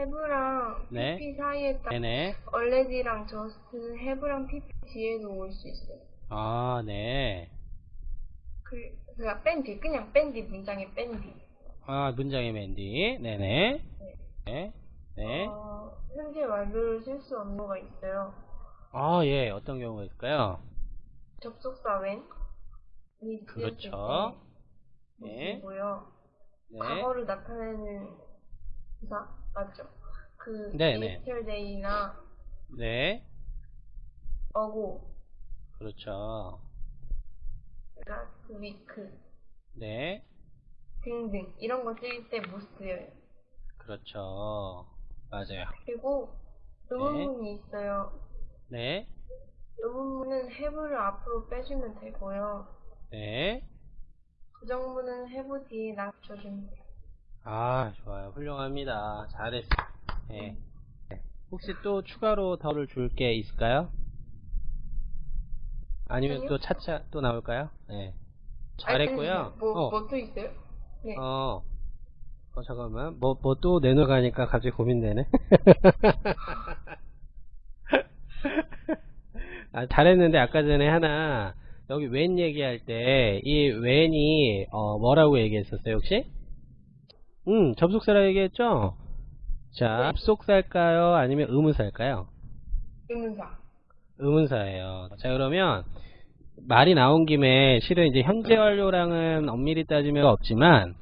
have랑 네. pp 사이에 딱 네네. already랑 just have랑 pp 뒤에도 올수 있어요. 아, 네. 그, 그니까 뺀 뒤, 그냥 뺀 뒤 문장에 뺀 뒤. 아, 문장의 맨디. 네네. 네. 네. 어, 현재 완료를 쓸 수 없는 거가 있어요. 아, 예. 어떤 경우가 있을까요? 접속사 이 그렇죠. 네. 고요 네. 과거를 나타내는 부사 맞죠? 그 네, 네. yesterday나 네. 어고 그렇죠. last week 네. 등등 이런 거쓸때못 쓰여요. 그렇죠. 맞아요. 그리고 의문문이 있어요. 네. 의문문은 have를 앞으로 빼주면 되고요. 네. 부정문은 have 뒤에 낮춰주면 돼요. 아, 좋아요. 훌륭합니다. 잘했어. 네. 네. 혹시 또 추가로 덜을 줄 게 있을까요? 아니면 아니요. 또 차차 또 나올까요? 네. 잘했고요. 아니, 뭐, 어, 뭐 또 있어요? 네. 어, 어, 잠깐만. 뭐, 뭐 또 내놓으가니까 갑자기 고민되네. 아, 잘했는데 아까 전에 하나, 여기 웬 얘기할 때, 이 웬이, 어, 뭐라고 얘기했었어요, 혹시? 음, 접속사라고 얘기했죠? 자, 네. 접속사일까요? 아니면 의문사일까요? 의문사. 의문사예요. 자, 그러면, 말이 나온 김에, 실은 이제 현재 완료랑은 엄밀히 따지면 없지만,